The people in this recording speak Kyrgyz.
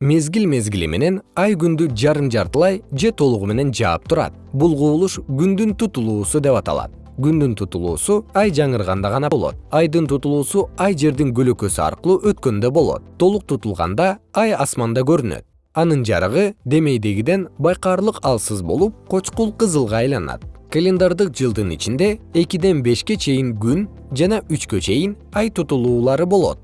мезгил мезгили менен ай күндү жарым жартылай же толугу менен жаап турат. Бул кубулуш күндүн тутулуусу деп аталат. Күндүн тутулуусу ай жаңырганда гана болот. Айдын тутулуусу ай жердин көлөкөсү аркылуу өткөндө болот. Толук тутулганда ай асманда көрүнөт. Анын жарыгы демейдегиден байкаарлык алсыз болуп кочкул кызылга айланат. Календардык жылдын ичинде экиден бешке чейин күн жана үчкө чейин ай тутулуулары болот.